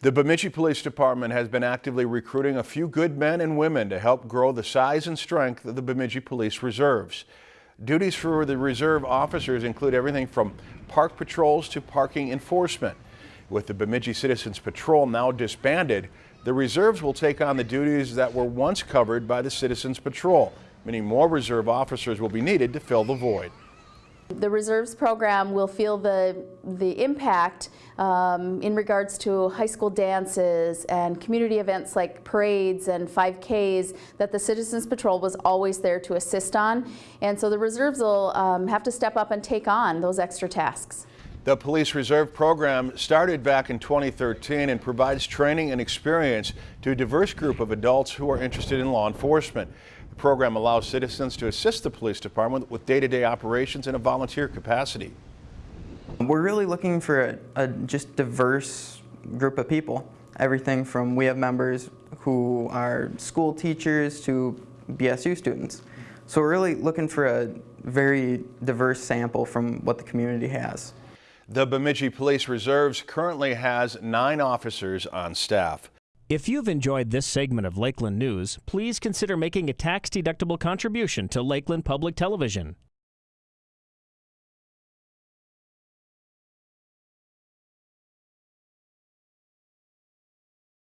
The Bemidji Police Department has been actively recruiting a few good men and women to help grow the size and strength of the Bemidji Police Reserves. Duties for the reserve officers include everything from park patrols to parking enforcement. With the Bemidji Citizens Patrol now disbanded, the reserves will take on the duties that were once covered by the Citizens Patrol. Many more reserve officers will be needed to fill the void. The reserves program will feel the, the impact um, in regards to high school dances and community events like parades and 5Ks that the Citizens Patrol was always there to assist on. And so the reserves will um, have to step up and take on those extra tasks. The Police Reserve Program started back in 2013 and provides training and experience to a diverse group of adults who are interested in law enforcement. The program allows citizens to assist the police department with day-to-day -day operations in a volunteer capacity. We're really looking for a, a just diverse group of people. Everything from we have members who are school teachers to BSU students. So we're really looking for a very diverse sample from what the community has. The Bemidji Police Reserves currently has nine officers on staff. If you've enjoyed this segment of Lakeland News, please consider making a tax-deductible contribution to Lakeland Public Television.